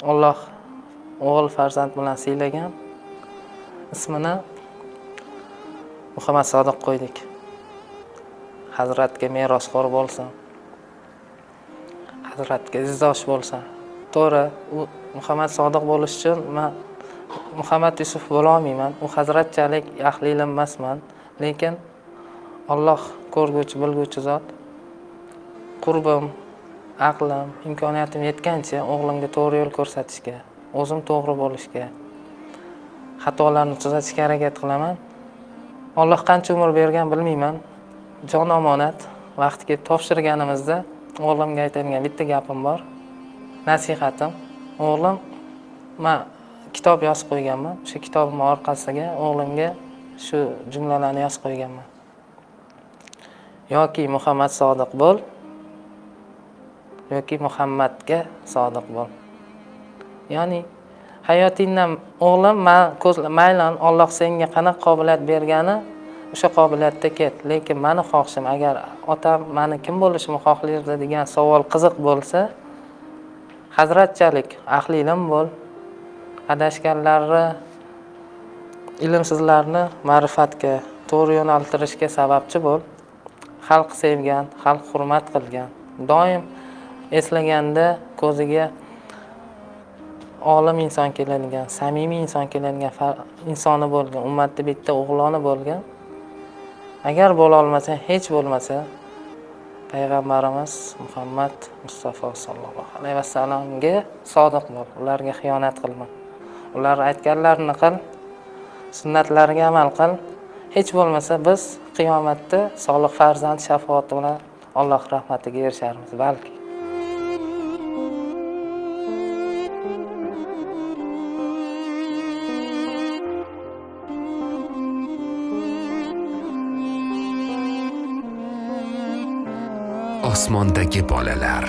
Alloh o'g'il farzand bilan siylagan. Ismini Muhammad Sodiq qo'ydik. Hazratga merosxo'r bo'lsin. Hazratga izdosh bo'lsin. To'g'ri, u Muhammad Sodiq bo'lish uchun men Muhammad Yusuf bo'la olmayman. U hazratchalik ahli ilm emasman, lekin Alloh ko'rguvchi, bilguvchi zot. Qurbim, aqlim, imkoniyatim yetgancha o'g'limga to'g'ri yo'l ko'rsatishga, o'zim to'g'ri bo'lishga, xatolarni tuzatishga harakat qilaman. Alloh qancha umr bergan bilmayman. Jon omonat, vaqti kelib topshirganimizda o'g'limga aytadigan bitta gapim bor. Nasihatim, o'g'lim, men kitob yozib qo'yganman. O'sha kitobimning orqasiga o'g'limga shu jumlalarni yozib qo'yganman. yoki Muhammad sodiq bo'l yoki Muhammadga sodiq bo'l. Ya'ni hayotingdan o'g'lim men olloh Alloh senga qanaqa qobiliyat bergani o'sha qobiliyatda ket. Lekin meni xohishim agar otam meni kim bo'lishimni xohlardi degan savol qiziq bo'lsa, hazratchalik ahli ilm bo'l. Adashganlarni ilmsizlarni ma'rifatga to'g'ri yo'naltirishga sababchi bo'l. xalq sevgan xalq hurmat qilgan doim eslaganda ko'ziga olim inson keladigan samimiy inson keladigan insoni bo'lgan ummatni bitta o'g'loni bo'lgan. Agar bo'la olmasa hech bo'lmasa payg'ambarimiz muhammad mustafa sollallohu alayhi vasallamga sodiq bo'l ularga xiyonat qilma. Ular aytganlarini qil sunnatlariga amal qil. Hech bo'lmasa biz qiyomatda solih farzand shafoati bilan alloh rahmatiga erisharmiz balki. Osmondagi bolalar.